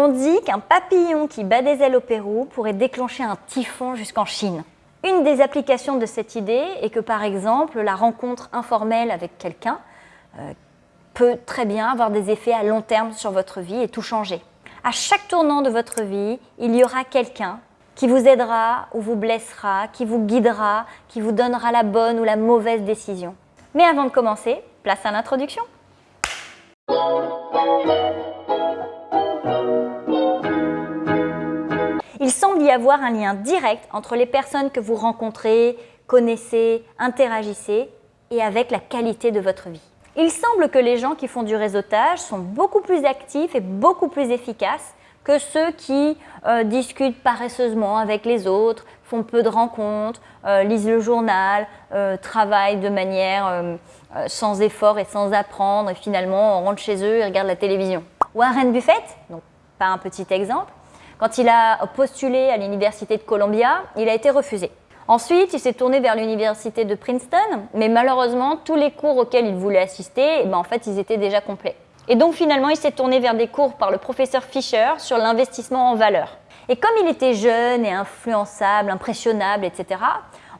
On dit qu'un papillon qui bat des ailes au Pérou pourrait déclencher un typhon jusqu'en Chine. Une des applications de cette idée est que par exemple la rencontre informelle avec quelqu'un euh, peut très bien avoir des effets à long terme sur votre vie et tout changer. À chaque tournant de votre vie, il y aura quelqu'un qui vous aidera ou vous blessera, qui vous guidera, qui vous donnera la bonne ou la mauvaise décision. Mais avant de commencer, place à l'introduction. Semble y avoir un lien direct entre les personnes que vous rencontrez, connaissez, interagissez et avec la qualité de votre vie. Il semble que les gens qui font du réseautage sont beaucoup plus actifs et beaucoup plus efficaces que ceux qui euh, discutent paresseusement avec les autres, font peu de rencontres, euh, lisent le journal, euh, travaillent de manière sans effort et sans apprendre et finalement on rentre chez eux et regarde la télévision. Warren Buffett, donc pas un petit exemple, quand il a postulé à l'université de Columbia, il a été refusé. Ensuite, il s'est tourné vers l'université de Princeton, mais malheureusement, tous les cours auxquels il voulait assister, eh ben, en fait, ils étaient déjà complets. Et donc finalement, il s'est tourné vers des cours par le professeur Fisher sur l'investissement en valeur. Et comme il était jeune et influençable, impressionnable, etc.,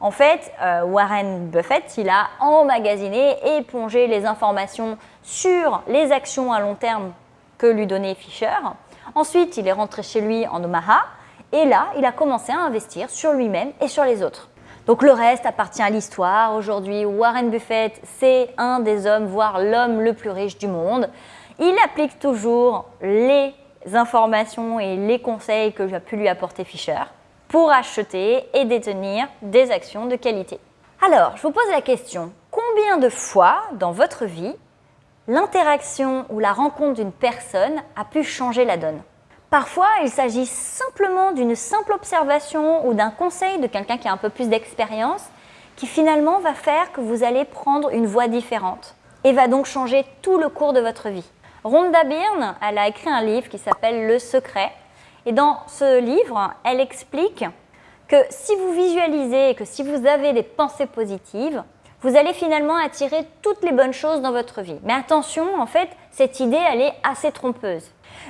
en fait, euh, Warren Buffett, il a emmagasiné et plongé les informations sur les actions à long terme que lui donnait Fisher. Ensuite, il est rentré chez lui en Omaha et là, il a commencé à investir sur lui-même et sur les autres. Donc le reste appartient à l'histoire. Aujourd'hui, Warren Buffett, c'est un des hommes, voire l'homme le plus riche du monde. Il applique toujours les informations et les conseils que j'ai pu lui apporter Fisher pour acheter et détenir des actions de qualité. Alors, je vous pose la question, combien de fois dans votre vie l'interaction ou la rencontre d'une personne a pu changer la donne Parfois, il s'agit simplement d'une simple observation ou d'un conseil de quelqu'un qui a un peu plus d'expérience qui finalement va faire que vous allez prendre une voie différente et va donc changer tout le cours de votre vie. Rhonda Byrne, elle a écrit un livre qui s'appelle Le Secret. Et dans ce livre, elle explique que si vous visualisez et que si vous avez des pensées positives, vous allez finalement attirer toutes les bonnes choses dans votre vie. Mais attention, en fait, cette idée, elle est assez trompeuse.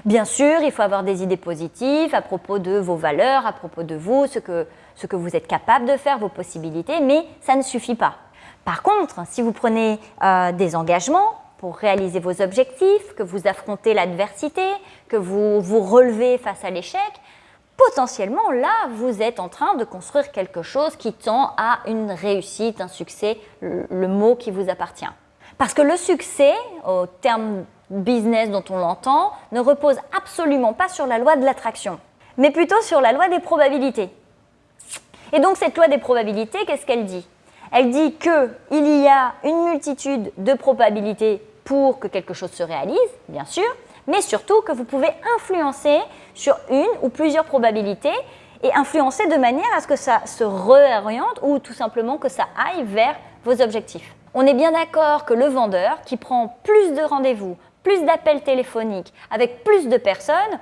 Bien sûr, il faut avoir des idées positives à propos de vos valeurs, à propos de vous, ce que, ce que vous êtes capable de faire, vos possibilités, mais ça ne suffit pas. Par contre, si vous prenez euh, des engagements, pour réaliser vos objectifs, que vous affrontez l'adversité, que vous vous relevez face à l'échec, potentiellement là, vous êtes en train de construire quelque chose qui tend à une réussite, un succès, le, mot qui vous appartient. Parce que le succès, au terme business dont on l'entend, ne repose absolument pas sur la loi de l'attraction, mais plutôt sur la loi des probabilités. Et donc cette loi des probabilités, qu'est-ce qu'elle dit? Elle dit qu'il y a une multitude de probabilités pour que quelque chose se réalise, bien sûr, mais surtout que vous pouvez influencer sur une ou plusieurs probabilités et influencer de manière à ce que ça se réoriente ou tout simplement que ça aille vers vos objectifs. On est bien d'accord que le vendeur qui prend plus de rendez-vous, plus d'appels téléphoniques avec plus de personnes,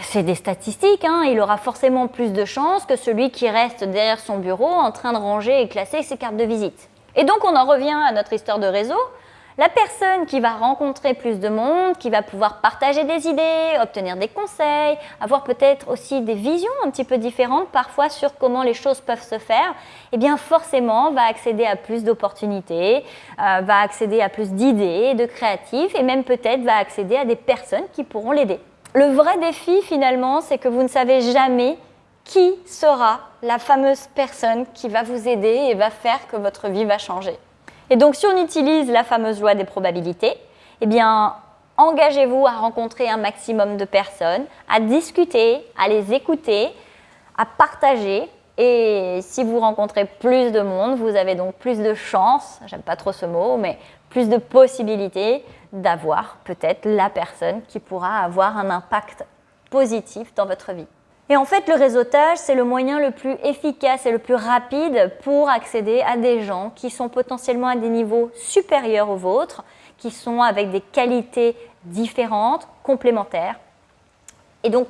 c'est des statistiques, hein, il aura forcément plus de chances que celui qui reste derrière son bureau en train de ranger et classer ses cartes de visite. Et donc on en revient à notre histoire de réseau. La personne qui va rencontrer plus de monde, qui va pouvoir partager des idées, obtenir des conseils, avoir peut-être aussi des visions un petit peu différentes parfois sur comment les choses peuvent se faire, eh bien forcément va accéder à plus d'opportunités, euh, va accéder à plus d'idées, de créatifs et même peut-être va accéder à des personnes qui pourront l'aider. Le vrai défi finalement, c'est que vous ne savez jamais qui sera la fameuse personne qui va vous aider et va faire que votre vie va changer. Et donc, si on utilise la fameuse loi des probabilités, eh bien, engagez-vous à rencontrer un maximum de personnes, à discuter, à les écouter, à partager. Et si vous rencontrez plus de monde, vous avez donc plus de chances, j'aime pas trop ce mot, mais plus de possibilités d'avoir peut-être la personne qui pourra avoir un impact positif dans votre vie. Et en fait, le réseautage, c'est le moyen le plus efficace et le plus rapide pour accéder à des gens qui sont potentiellement à des niveaux supérieurs aux vôtres, qui sont avec des qualités différentes, complémentaires. Et donc,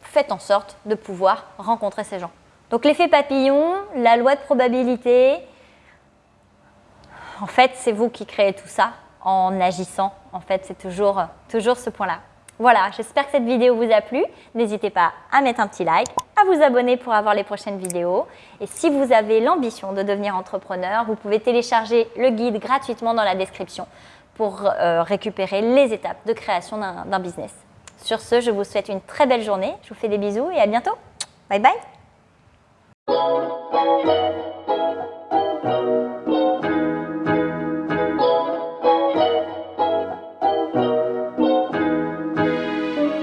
faites en sorte de pouvoir rencontrer ces gens. Donc l'effet papillon, la loi de probabilité, en fait, c'est vous qui créez tout ça en agissant. En fait, c'est toujours, toujours ce point-là. Voilà, j'espère que cette vidéo vous a plu. N'hésitez pas à mettre un petit like, à vous abonner pour avoir les prochaines vidéos. Et si vous avez l'ambition de devenir entrepreneur, vous pouvez télécharger le guide gratuitement dans la description pour euh, récupérer les étapes de création d'un business. Sur ce, je vous souhaite une très belle journée. Je vous fais des bisous et à bientôt. Bye bye